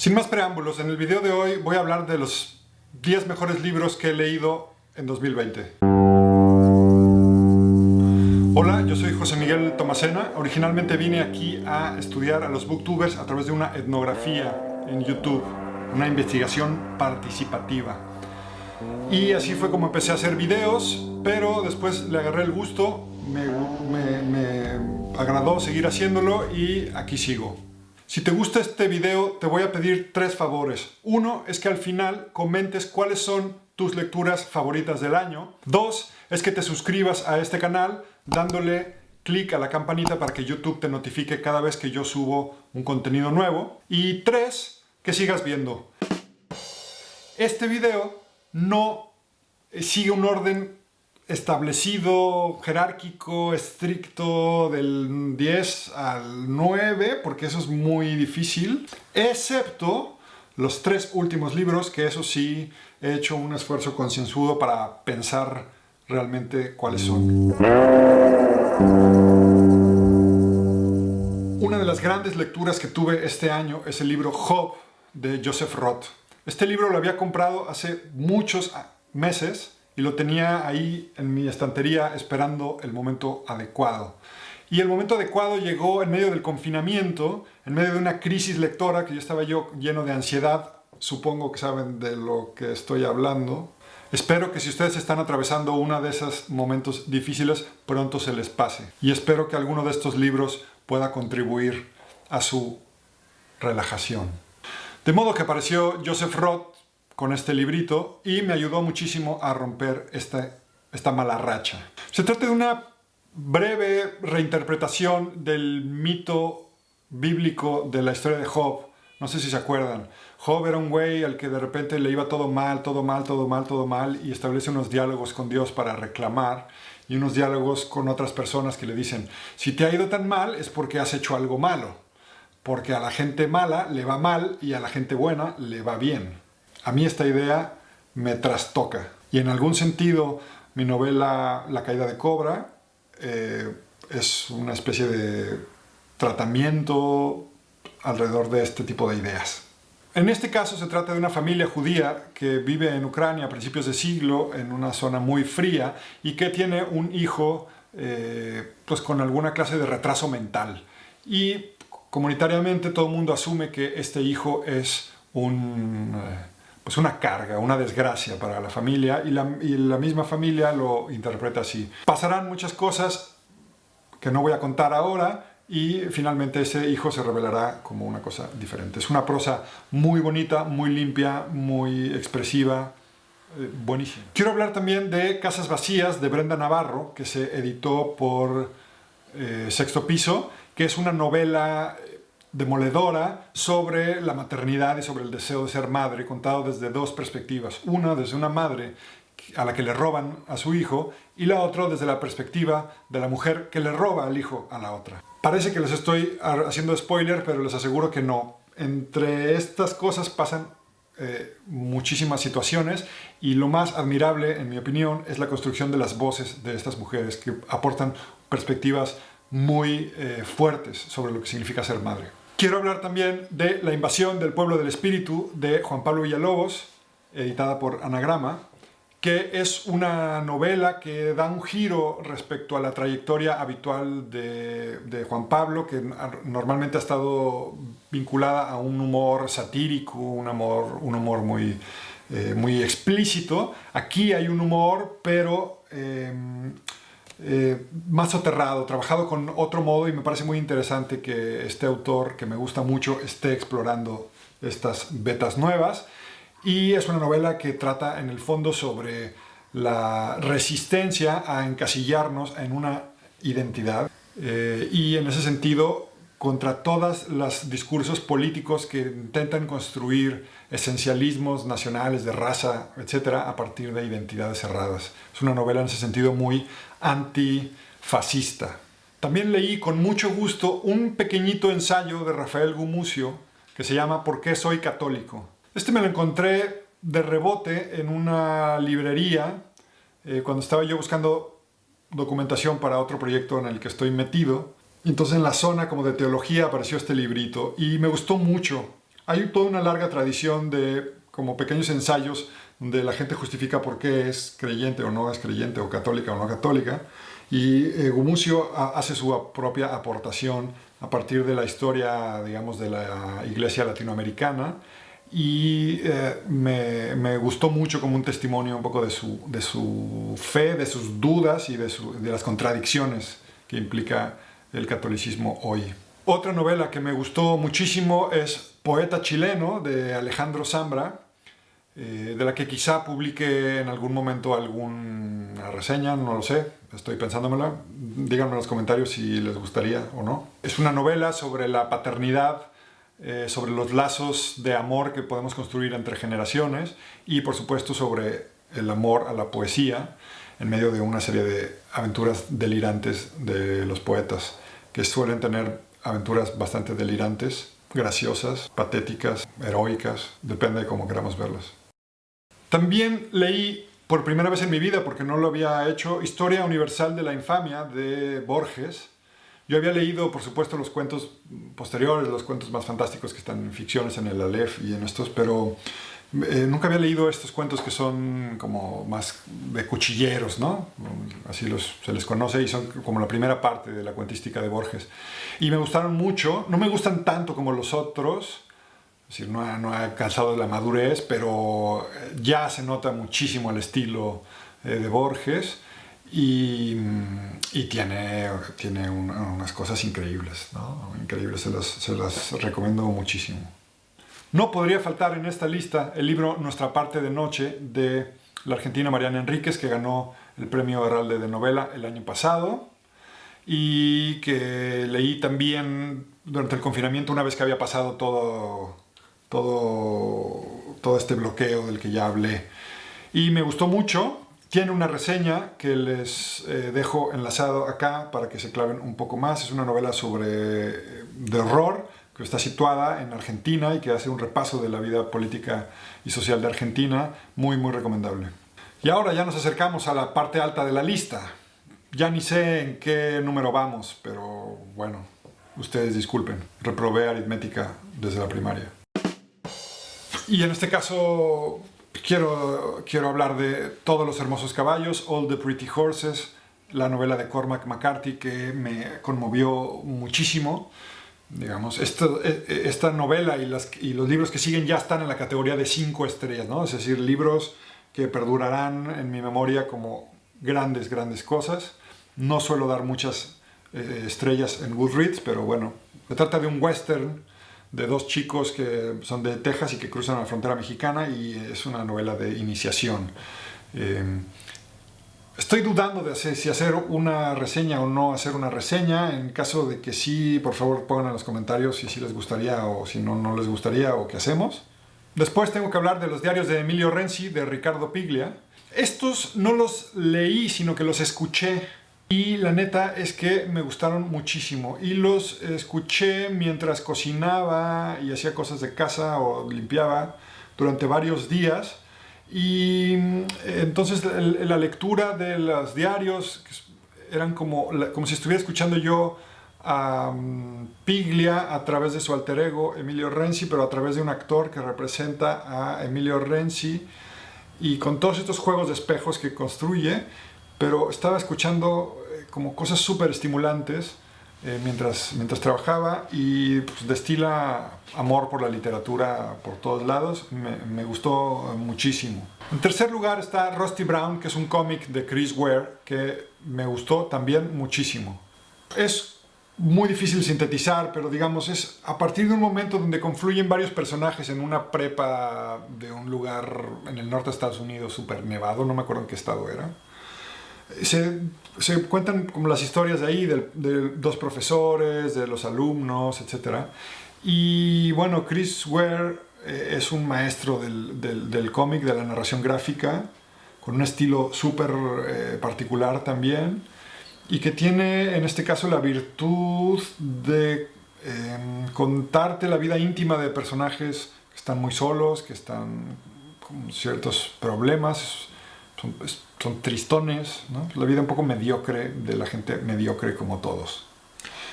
Sin más preámbulos, en el video de hoy voy a hablar de los 10 mejores libros que he leído en 2020. Hola, yo soy José Miguel Tomasena. Originalmente vine aquí a estudiar a los booktubers a través de una etnografía en YouTube, una investigación participativa. Y así fue como empecé a hacer videos, pero después le agarré el gusto, me, me agradó seguir haciéndolo y aquí sigo. Si te gusta este video, te voy a pedir tres favores. Uno es que al final comentes cuáles son tus lecturas favoritas del año. Dos es que te suscribas a este canal dándole clic a la campanita para que YouTube te notifique cada vez que yo subo un contenido nuevo. Y tres, que sigas viendo. Este video no sigue un orden establecido, jerárquico, estricto del 10 al 9, porque eso es muy difícil, excepto los tres últimos libros, que eso sí he hecho un esfuerzo concienzudo para pensar realmente cuáles son. Una de las grandes lecturas que tuve este año es el libro Job de Joseph Roth. Este libro lo había comprado hace muchos meses, y lo tenía ahí en mi estantería esperando el momento adecuado. Y el momento adecuado llegó en medio del confinamiento, en medio de una crisis lectora, que yo estaba yo lleno de ansiedad, supongo que saben de lo que estoy hablando. Espero que si ustedes están atravesando uno de esos momentos difíciles, pronto se les pase. Y espero que alguno de estos libros pueda contribuir a su relajación. De modo que apareció Joseph Roth con este librito y me ayudó muchísimo a romper esta, esta mala racha. Se trata de una breve reinterpretación del mito bíblico de la historia de Job. No sé si se acuerdan. Job era un güey al que de repente le iba todo mal, todo mal, todo mal, todo mal y establece unos diálogos con Dios para reclamar y unos diálogos con otras personas que le dicen si te ha ido tan mal es porque has hecho algo malo, porque a la gente mala le va mal y a la gente buena le va bien. A mí esta idea me trastoca. Y en algún sentido, mi novela La caída de Cobra eh, es una especie de tratamiento alrededor de este tipo de ideas. En este caso se trata de una familia judía que vive en Ucrania a principios de siglo, en una zona muy fría, y que tiene un hijo eh, pues con alguna clase de retraso mental. Y comunitariamente todo el mundo asume que este hijo es un... Eh, pues una carga, una desgracia para la familia y la, misma familia lo interpreta así. Pasarán muchas cosas que no voy a contar ahora y finalmente ese hijo se revelará como una cosa diferente. Es una prosa muy bonita, muy limpia, muy expresiva, eh, buenísima. Quiero hablar también de Casas Vacías de Brenda Navarro, que se editó por eh, Sexto Piso, que es una novela demoledora sobre la maternidad y sobre el deseo de ser madre, contado desde dos perspectivas. Una desde una madre a la que le roban a su hijo y la otra desde la perspectiva de la mujer que le roba al hijo a la otra. Parece que les estoy haciendo spoiler, pero les aseguro que no. Entre estas cosas pasan eh, muchísimas situaciones y lo más admirable, en mi opinión, es la construcción de las voces de estas mujeres que aportan perspectivas muy eh, fuertes sobre lo que significa ser madre. Quiero hablar también de La invasión del pueblo del espíritu de Juan Pablo Villalobos, editada por Anagrama, que es una novela que da un giro respecto a la trayectoria habitual de, Juan Pablo, que normalmente ha estado vinculada a un humor satírico, un humor, un humor muy, eh, muy explícito. Aquí hay un humor, pero eh, eh, más soterrado, trabajado con otro modo y me parece muy interesante que este autor, que me gusta mucho, esté explorando estas betas nuevas. Y es una novela que trata en el fondo sobre la resistencia a encasillarnos en una identidad eh, y en ese sentido contra todos los discursos políticos que intentan construir esencialismos nacionales de raza, etcétera, a partir de identidades cerradas. Es una novela en ese sentido muy antifascista. También leí con mucho gusto un pequeñito ensayo de Rafael Gumucio que se llama ¿Por qué soy católico? Este me lo encontré de rebote en una librería eh, cuando estaba yo buscando documentación para otro proyecto en el que estoy metido entonces en la zona como de teología apareció este librito y me gustó mucho. Hay toda una larga tradición de como pequeños ensayos donde la gente justifica por qué es creyente o no es creyente, o católica o no católica. Y eh, Gumucio hace su propia aportación a partir de la historia, digamos, de la iglesia latinoamericana y eh, me, me, gustó mucho como un testimonio un poco de su, de su fe, de sus dudas y de, de, las contradicciones que implica el catolicismo hoy. Otra novela que me gustó muchísimo es Poeta chileno de Alejandro Zambra, eh, de la que quizá publique en algún momento alguna reseña, no lo sé, estoy pensándomela. Díganme en los comentarios si les gustaría o no. Es una novela sobre la paternidad eh, sobre los lazos de amor que podemos construir entre generaciones y por supuesto sobre el amor a la poesía en medio de una serie de aventuras delirantes de los poetas que suelen tener aventuras bastante delirantes, graciosas, patéticas, heroicas, depende de cómo queramos verlas. También leí por primera vez en mi vida, porque no lo había hecho, Historia Universal de la Infamia de Borges, yo había leído, por supuesto, los cuentos posteriores, los cuentos más fantásticos que están en ficciones, en el Aleph y en estos, pero eh, nunca había leído estos cuentos que son como más de cuchilleros, ¿no? Así los, se les conoce y son como la primera parte de la cuentística de Borges. Y me gustaron mucho, no me gustan tanto como los otros, es decir, no ha, no ha alcanzado la madurez, pero ya se nota muchísimo el estilo eh, de Borges y, tiene, tiene unas cosas increíbles, ¿no? increíbles, se las, se las recomiendo muchísimo. No podría faltar en esta lista el libro Nuestra parte de noche de la argentina Mariana Enríquez, que ganó el premio Herralde de novela el año pasado y que leí también durante el confinamiento una vez que había pasado todo, todo, todo este bloqueo del que ya hablé. Y me gustó mucho, tiene una reseña que les eh, dejo enlazado acá para que se claven un poco más. Es una novela sobre eh, de horror que está situada en Argentina y que hace un repaso de la vida política y social de Argentina. Muy, muy recomendable. Y ahora ya nos acercamos a la parte alta de la lista. Ya ni sé en qué número vamos, pero bueno, ustedes disculpen. Reprobé aritmética desde la primaria. Y en este caso quiero, quiero hablar de Todos los hermosos caballos, All the Pretty Horses, la novela de Cormac McCarthy que me conmovió muchísimo. Digamos, e, e, esta novela y, las, y, los libros que siguen ya están en la categoría de cinco estrellas, ¿no? Es decir, libros que perdurarán en mi memoria como grandes, grandes cosas. No suelo dar muchas eh, estrellas en Goodreads, pero bueno, se trata de un western de dos chicos que son de Texas y que cruzan la frontera mexicana y es una novela de iniciación. Eh, estoy dudando de si hacer una reseña o no hacer una reseña. En caso de que sí, por favor pongan en los comentarios si sí les gustaría o si no, no les gustaría o qué hacemos. Después tengo que hablar de los diarios de Emilio Renzi, de Ricardo Piglia. Estos no los leí, sino que los escuché y la neta es que me gustaron muchísimo y los escuché mientras cocinaba y hacía cosas de casa o limpiaba durante varios días y mm, entonces la lectura de los diarios eran como, como si estuviera escuchando yo a mm, Piglia a través de su alter ego Emilio Renzi, pero a través de un actor que representa a Emilio Renzi y con todos estos juegos de espejos que construye, pero estaba escuchando como cosas súper estimulantes eh, mientras, mientras trabajaba y pues, destila amor por la literatura por todos lados. Me, me, gustó muchísimo. En tercer lugar está Rusty Brown, que es un cómic de Chris Ware que me gustó también muchísimo. Es muy difícil sintetizar, pero digamos es a partir de un momento donde confluyen varios personajes en una prepa de un lugar en el norte de Estados Unidos súper nevado, no me acuerdo en qué estado era se, cuentan como las historias de ahí, de, dos profesores, de los alumnos, etc. Y bueno, Chris Ware eh, es un maestro del, del, del cómic, de la narración gráfica, con un estilo súper eh, particular también, y que tiene en este caso la virtud de em, contarte la vida íntima de personajes que están muy solos, que están con ciertos problemas, son, tristones, la vida un poco mediocre de la gente mediocre como todos.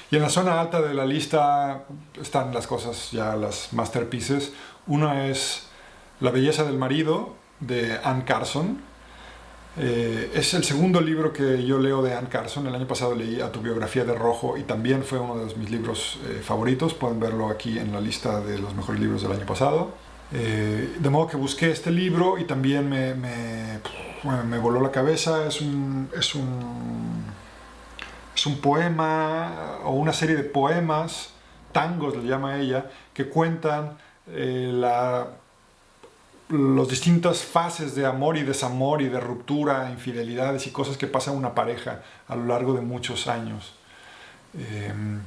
Y en la zona alta de la lista están las cosas, ya las masterpieces. Una es La belleza del marido, de Anne Carson. Eh, es el segundo libro que yo leo de Anne Carson. El año pasado leí A tu biografía de rojo y también fue uno de mis libros eh, favoritos. Pueden verlo aquí en la lista de los mejores libros del año pasado. Eh, de modo que busqué este libro y también me, me, voló la cabeza. Es un, es, un, es un poema o una serie de poemas, tangos le llama ella, que cuentan la las distintas fases de amor y desamor y de ruptura, infidelidades y cosas que pasa una pareja a lo largo de muchos años. Em,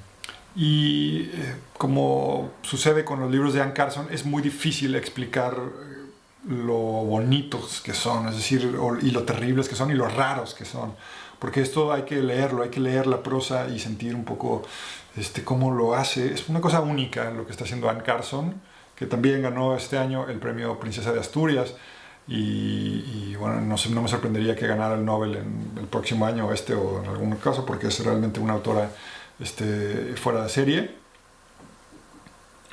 y eh, como sucede con los libros de Anne Carson, es muy difícil explicar eh, lo bonitos que son, es decir, y lo terribles que son y lo raros que son. Porque esto hay que leerlo, hay que leer la prosa y sentir un poco este, cómo lo hace. Es una cosa única lo que está haciendo Anne Carson que también ganó este año el premio Princesa de Asturias. Y, bueno, no, no, me sorprendería que ganara el Nobel en el próximo año, este o en algún caso, porque es realmente una autora este, fuera de serie.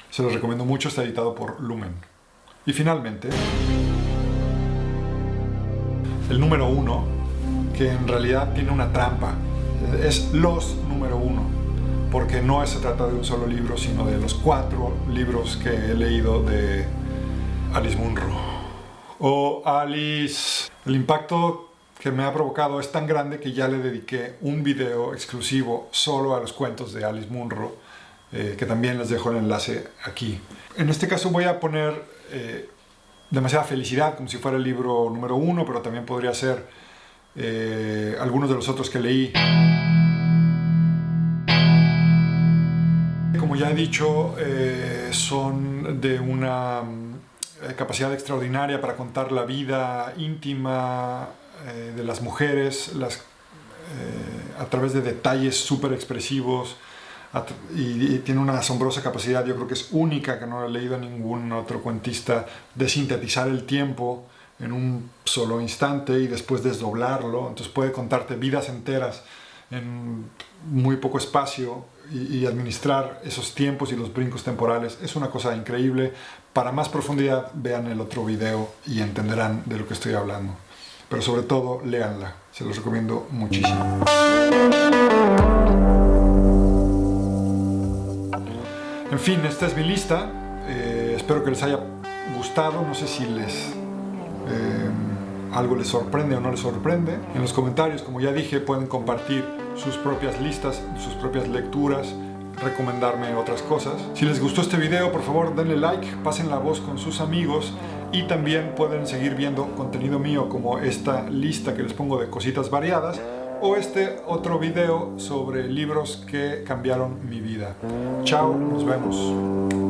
Se lo recomiendo mucho, está editado por Lumen. Y finalmente, el número uno, que en realidad tiene una trampa, es los número uno porque no se trata de un solo libro, sino de los cuatro libros que he leído de Alice Munro. O Alice, el impacto que me ha provocado es tan grande que ya le dediqué un video exclusivo solo a los cuentos de Alice Munro, eh, que también les dejo el enlace aquí. En este caso voy a poner eh, demasiada felicidad, como si fuera el libro número uno, pero también podría ser eh, algunos de los otros que leí. ya he dicho, son de una capacidad extraordinaria para contar la vida íntima eh, de las mujeres las, a través de detalles súper expresivos y, tiene una asombrosa capacidad, yo creo que es única, que no he leído ningún otro cuentista, de sintetizar el tiempo en un solo instante y después desdoblarlo, entonces puede contarte vidas enteras en muy poco espacio y, administrar esos tiempos y los brincos temporales es una cosa increíble. Para más profundidad vean el otro video y entenderán de lo que estoy hablando. Pero sobre todo, léanla. Se los recomiendo muchísimo. En fin, esta es mi lista. Eh, espero que les haya gustado. No sé si les... Eh, algo les sorprende o no les sorprende. En los comentarios, como ya dije, pueden compartir sus propias listas, sus propias lecturas, recomendarme otras cosas. Si les gustó este video, por favor denle like, pasen la voz con sus amigos y también pueden seguir viendo contenido mío como esta lista que les pongo de cositas variadas o este otro video sobre libros que cambiaron mi vida. Chao, nos vemos.